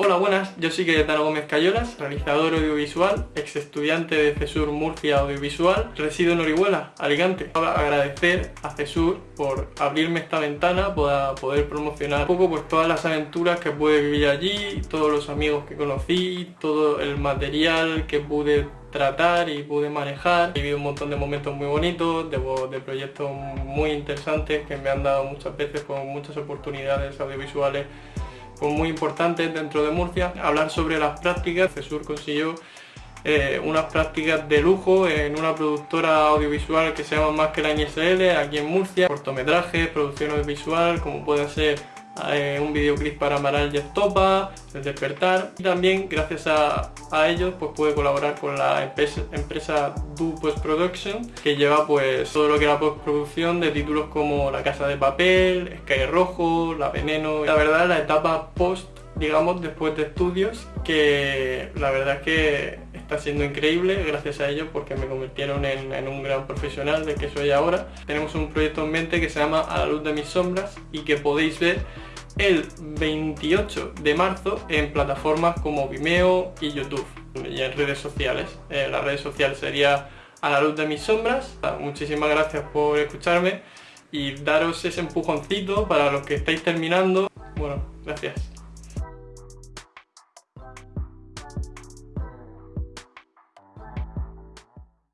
Hola, buenas, yo soy Cayetano Gómez Cayolas, realizador audiovisual, ex estudiante de CESUR Murcia Audiovisual, resido en Orihuela, Alicante. Agradecer a CESUR por abrirme esta ventana para poder promocionar un poco pues, todas las aventuras que pude vivir allí, todos los amigos que conocí, todo el material que pude tratar y pude manejar. He vivido un montón de momentos muy bonitos, de, de proyectos muy interesantes que me han dado muchas veces con muchas oportunidades audiovisuales muy importantes dentro de Murcia. Hablar sobre las prácticas, CESUR consiguió eh, unas prácticas de lujo en una productora audiovisual que se llama Más que la NSL aquí en Murcia, cortometrajes, producción audiovisual, como puede ser eh, un videoclip para Amaral y Estopa, El Despertar. Y también gracias a, ellos pues pude colaborar con la empresa, empresa Do Post Production que lleva pues todo lo que era postproducción de títulos como La Casa de Papel, Sky Rojo, La Veneno. La verdad la etapa post digamos después de estudios que la verdad es que está siendo increíble gracias a ellos porque me convirtieron en, un gran profesional de que soy ahora. Tenemos un proyecto en mente que se llama A la luz de mis sombras y que podéis ver el 28 de marzo en plataformas como Vimeo y YouTube y en redes sociales. Eh, las redes sociales sería a la luz de mis sombras. Muchísimas gracias por escucharme y daros ese empujoncito para los que estáis terminando. Bueno, gracias.